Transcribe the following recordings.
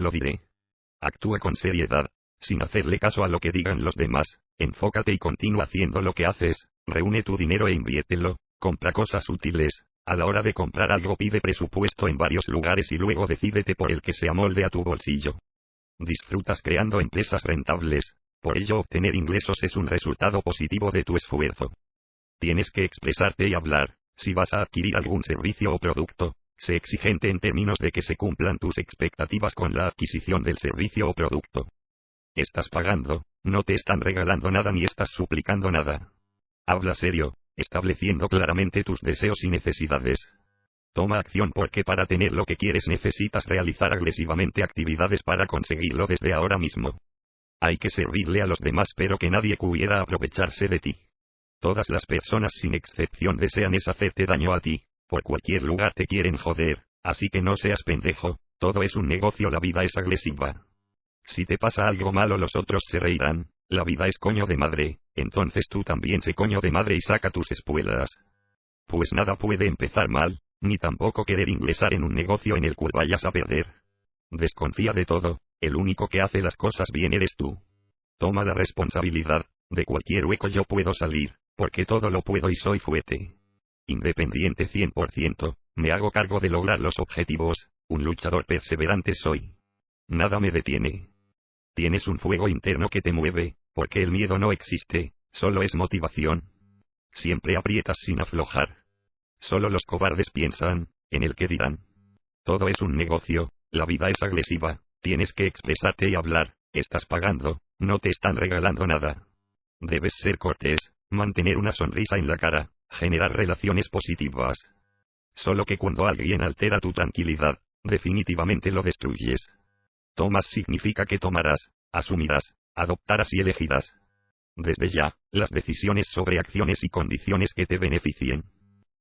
lo diré. Actúa con seriedad, sin hacerle caso a lo que digan los demás, enfócate y continúa haciendo lo que haces, reúne tu dinero e inviértelo, compra cosas útiles, a la hora de comprar algo pide presupuesto en varios lugares y luego decídete por el que se amolde a tu bolsillo. Disfrutas creando empresas rentables, por ello obtener ingresos es un resultado positivo de tu esfuerzo. Tienes que expresarte y hablar, si vas a adquirir algún servicio o producto, sé exigente en términos de que se cumplan tus expectativas con la adquisición del servicio o producto. Estás pagando, no te están regalando nada ni estás suplicando nada. Habla serio, estableciendo claramente tus deseos y necesidades. Toma acción porque para tener lo que quieres necesitas realizar agresivamente actividades para conseguirlo desde ahora mismo. Hay que servirle a los demás pero que nadie pudiera aprovecharse de ti. Todas las personas sin excepción desean es hacerte daño a ti, por cualquier lugar te quieren joder, así que no seas pendejo, todo es un negocio la vida es agresiva. Si te pasa algo malo los otros se reirán, la vida es coño de madre, entonces tú también se coño de madre y saca tus espuelas. Pues nada puede empezar mal, ni tampoco querer ingresar en un negocio en el cual vayas a perder. Desconfía de todo, el único que hace las cosas bien eres tú. Toma la responsabilidad, de cualquier hueco yo puedo salir, porque todo lo puedo y soy fuerte. Independiente 100%, me hago cargo de lograr los objetivos, un luchador perseverante soy. Nada me detiene. Tienes un fuego interno que te mueve, porque el miedo no existe, solo es motivación. Siempre aprietas sin aflojar. Solo los cobardes piensan, en el que dirán. Todo es un negocio, la vida es agresiva, tienes que expresarte y hablar, estás pagando, no te están regalando nada. Debes ser cortés, mantener una sonrisa en la cara, generar relaciones positivas. Solo que cuando alguien altera tu tranquilidad, definitivamente lo destruyes. Tomas significa que tomarás, asumirás, adoptarás y elegirás. Desde ya, las decisiones sobre acciones y condiciones que te beneficien.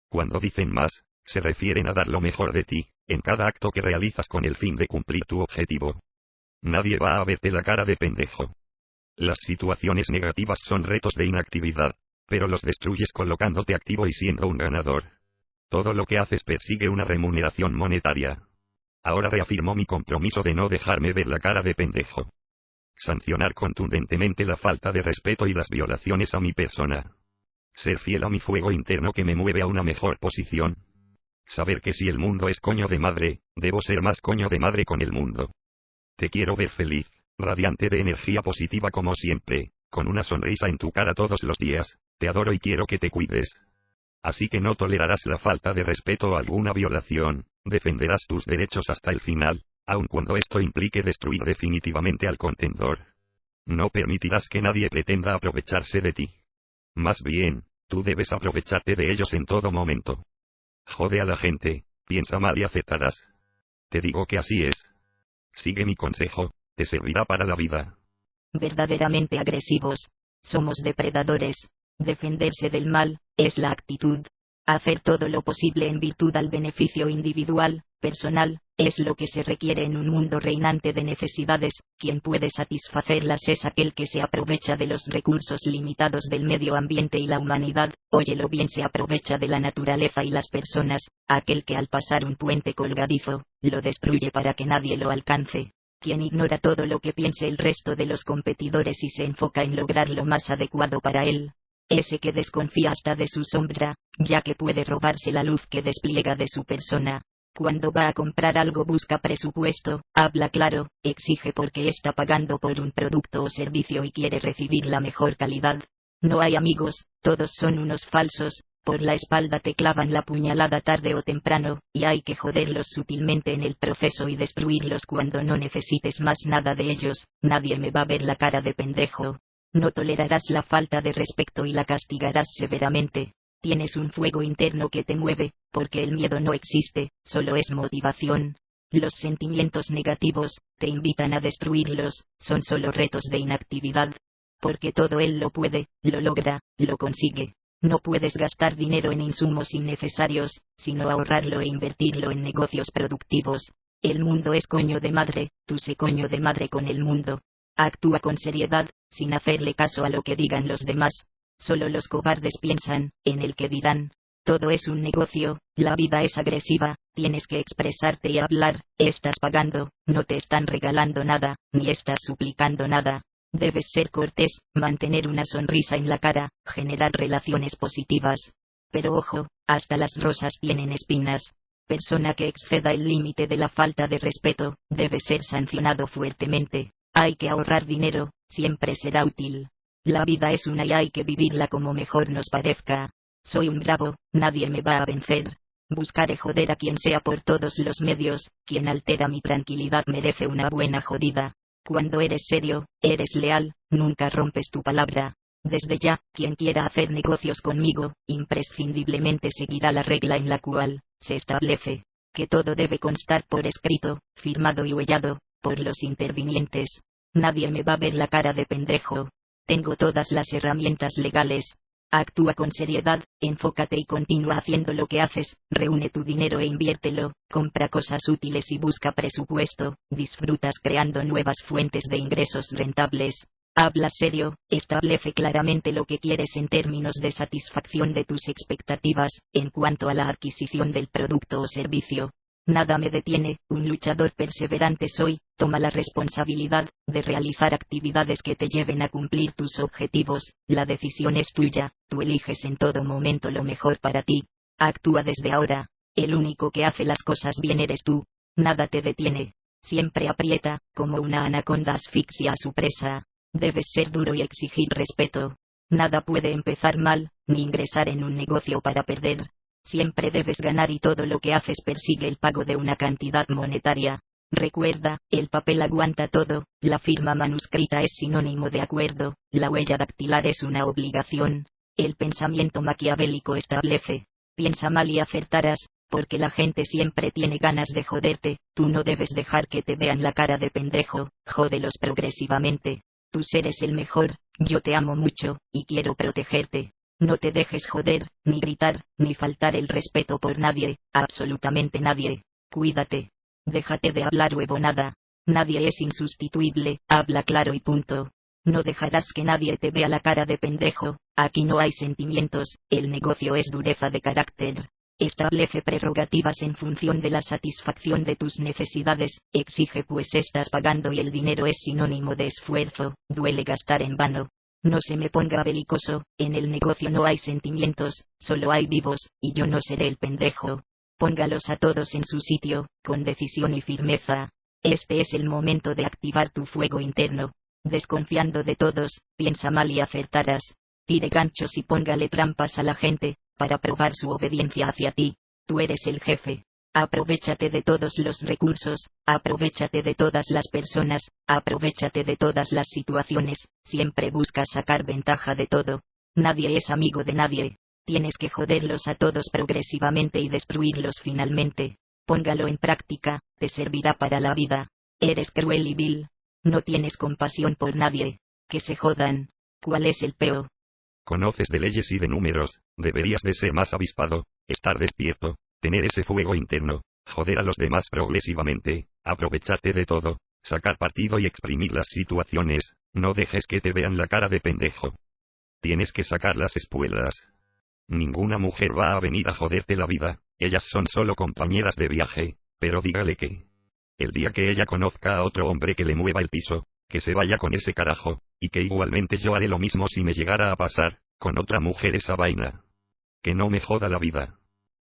Cuando dicen más, se refieren a dar lo mejor de ti, en cada acto que realizas con el fin de cumplir tu objetivo. Nadie va a verte la cara de pendejo. Las situaciones negativas son retos de inactividad, pero los destruyes colocándote activo y siendo un ganador. Todo lo que haces persigue una remuneración monetaria. Ahora reafirmo mi compromiso de no dejarme ver la cara de pendejo. Sancionar contundentemente la falta de respeto y las violaciones a mi persona. Ser fiel a mi fuego interno que me mueve a una mejor posición. Saber que si el mundo es coño de madre, debo ser más coño de madre con el mundo. Te quiero ver feliz, radiante de energía positiva como siempre, con una sonrisa en tu cara todos los días, te adoro y quiero que te cuides. Así que no tolerarás la falta de respeto o alguna violación, defenderás tus derechos hasta el final, aun cuando esto implique destruir definitivamente al contendor. No permitirás que nadie pretenda aprovecharse de ti. Más bien, tú debes aprovecharte de ellos en todo momento. Jode a la gente, piensa mal y aceptarás. Te digo que así es. Sigue mi consejo, te servirá para la vida. Verdaderamente agresivos. Somos depredadores. Defenderse del mal, es la actitud. Hacer todo lo posible en virtud al beneficio individual, personal, es lo que se requiere en un mundo reinante de necesidades, quien puede satisfacerlas es aquel que se aprovecha de los recursos limitados del medio ambiente y la humanidad, óyelo bien se aprovecha de la naturaleza y las personas, aquel que al pasar un puente colgadizo, lo destruye para que nadie lo alcance. Quien ignora todo lo que piense el resto de los competidores y se enfoca en lograr lo más adecuado para él, ese que desconfía hasta de su sombra, ya que puede robarse la luz que despliega de su persona. Cuando va a comprar algo busca presupuesto, habla claro, exige porque está pagando por un producto o servicio y quiere recibir la mejor calidad. No hay amigos, todos son unos falsos, por la espalda te clavan la puñalada tarde o temprano, y hay que joderlos sutilmente en el proceso y destruirlos cuando no necesites más nada de ellos, nadie me va a ver la cara de pendejo, no tolerarás la falta de respeto y la castigarás severamente. Tienes un fuego interno que te mueve, porque el miedo no existe, solo es motivación. Los sentimientos negativos, te invitan a destruirlos, son solo retos de inactividad. Porque todo él lo puede, lo logra, lo consigue. No puedes gastar dinero en insumos innecesarios, sino ahorrarlo e invertirlo en negocios productivos. El mundo es coño de madre, tú sé coño de madre con el mundo. Actúa con seriedad, sin hacerle caso a lo que digan los demás. Solo los cobardes piensan, en el que dirán. Todo es un negocio, la vida es agresiva, Tienes que expresarte y hablar, estás pagando, no te están regalando nada, ni estás suplicando nada. Debes ser cortés, mantener una sonrisa en la cara, generar relaciones positivas. Pero ojo, hasta las rosas tienen espinas. Persona que exceda el límite de la falta de respeto, debe ser sancionado fuertemente. Hay que ahorrar dinero, siempre será útil. La vida es una y hay que vivirla como mejor nos parezca. Soy un bravo, nadie me va a vencer. Buscaré joder a quien sea por todos los medios, quien altera mi tranquilidad merece una buena jodida. Cuando eres serio, eres leal, nunca rompes tu palabra. Desde ya, quien quiera hacer negocios conmigo, imprescindiblemente seguirá la regla en la cual se establece que todo debe constar por escrito, firmado y huellado, por los intervinientes. Nadie me va a ver la cara de pendejo. Tengo todas las herramientas legales, Actúa con seriedad, enfócate y continúa haciendo lo que haces, reúne tu dinero e inviértelo, compra cosas útiles y busca presupuesto, disfrutas creando nuevas fuentes de ingresos rentables. Habla serio, establece claramente lo que quieres en términos de satisfacción de tus expectativas, en cuanto a la adquisición del producto o servicio, Nada me detiene, un luchador perseverante soy, toma la responsabilidad de realizar actividades que te lleven a cumplir tus objetivos, la decisión es tuya, tú eliges en todo momento lo mejor para ti. Actúa desde ahora, el único que hace las cosas bien eres tú, nada te detiene. Siempre aprieta, como una anaconda asfixia a su presa. Debes ser duro y exigir respeto. Nada puede empezar mal, ni ingresar en un negocio para perder, Siempre debes ganar y todo lo que haces persigue el pago de una cantidad monetaria. Recuerda, el papel aguanta todo, la firma manuscrita es sinónimo de acuerdo, la huella dactilar es una obligación. El pensamiento maquiavélico establece, piensa mal y acertarás, porque la gente siempre tiene ganas de joderte, tú no debes dejar que te vean la cara de pendejo, jódelos progresivamente. Tú eres el mejor, yo te amo mucho, y quiero protegerte. No te dejes joder, ni gritar, ni faltar el respeto por nadie, absolutamente nadie. Cuídate. Déjate de hablar huevonada. Nadie es insustituible, habla claro y punto. No dejarás que nadie te vea la cara de pendejo, aquí no hay sentimientos, el negocio es dureza de carácter. Establece prerrogativas en función de la satisfacción de tus necesidades, exige pues estás pagando y el dinero es sinónimo de esfuerzo, duele gastar en vano, no se me ponga belicoso, en el negocio no hay sentimientos, solo hay vivos, y yo no seré el pendejo. Póngalos a todos en su sitio, con decisión y firmeza. Este es el momento de activar tu fuego interno. Desconfiando de todos, piensa mal y acertarás. Tire ganchos y póngale trampas a la gente, para probar su obediencia hacia ti. Tú eres el jefe. Aprovechate de todos los recursos, aprovechate de todas las personas, aprovechate de todas las situaciones, siempre busca sacar ventaja de todo. Nadie es amigo de nadie. Tienes que joderlos a todos progresivamente y destruirlos finalmente. Póngalo en práctica, te servirá para la vida. Eres cruel y vil. No tienes compasión por nadie. Que se jodan. ¿Cuál es el peo? Conoces de leyes y de números, deberías de ser más avispado, estar despierto, tener ese fuego interno, joder a los demás progresivamente, aprovecharte de todo, sacar partido y exprimir las situaciones, no dejes que te vean la cara de pendejo. Tienes que sacar las espuelas. Ninguna mujer va a venir a joderte la vida, ellas son solo compañeras de viaje, pero dígale que... El día que ella conozca a otro hombre que le mueva el piso, que se vaya con ese carajo, y que igualmente yo haré lo mismo si me llegara a pasar, con otra mujer esa vaina. Que no me joda la vida.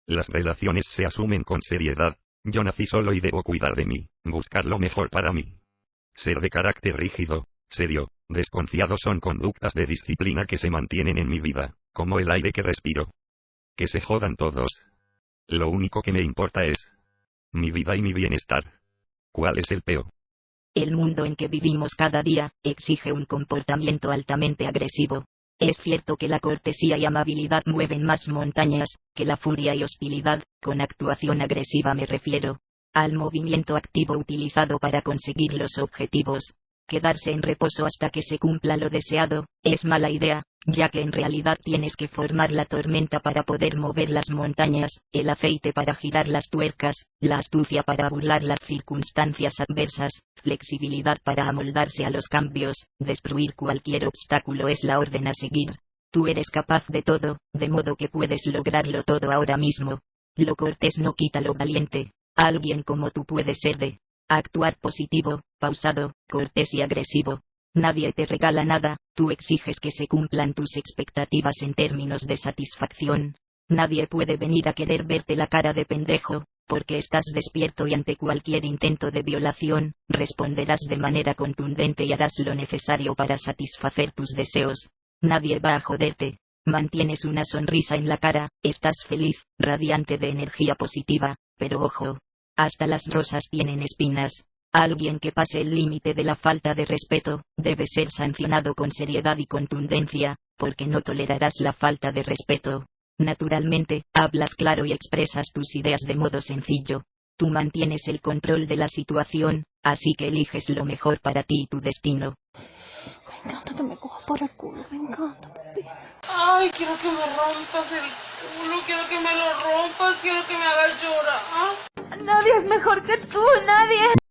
Las relaciones se asumen con seriedad. Yo nací solo y debo cuidar de mí, buscar lo mejor para mí. Ser de carácter rígido, serio, desconfiado son conductas de disciplina que se mantienen en mi vida, como el aire que respiro. Que se jodan todos. Lo único que me importa es mi vida y mi bienestar. ¿Cuál es el peo? El mundo en que vivimos cada día exige un comportamiento altamente agresivo, es cierto que la cortesía y amabilidad mueven más montañas, que la furia y hostilidad, con actuación agresiva me refiero, al movimiento activo utilizado para conseguir los objetivos, Quedarse en reposo hasta que se cumpla lo deseado, es mala idea, ya que en realidad tienes que formar la tormenta para poder mover las montañas, el aceite para girar las tuercas, la astucia para burlar las circunstancias adversas, flexibilidad para amoldarse a los cambios, destruir cualquier obstáculo es la orden a seguir. Tú eres capaz de todo, de modo que puedes lograrlo todo ahora mismo. Lo cortés no quita lo valiente. Alguien como tú puede ser de actuar positivo, pausado, cortés y agresivo. Nadie te regala nada, tú exiges que se cumplan tus expectativas en términos de satisfacción. Nadie puede venir a querer verte la cara de pendejo, porque estás despierto y ante cualquier intento de violación, responderás de manera contundente y harás lo necesario para satisfacer tus deseos. Nadie va a joderte. Mantienes una sonrisa en la cara, estás feliz, radiante de energía positiva, pero ojo. Hasta las rosas tienen espinas. Alguien que pase el límite de la falta de respeto, debe ser sancionado con seriedad y contundencia, porque no tolerarás la falta de respeto. Naturalmente, hablas claro y expresas tus ideas de modo sencillo. Tú mantienes el control de la situación, así que eliges lo mejor para ti y tu destino. Me encanta que me cojas por el culo, me encanta. Ay, quiero que me rompas el culo, quiero que me lo rompas, quiero que me hagas llorar. Nadie es mejor que tú, nadie.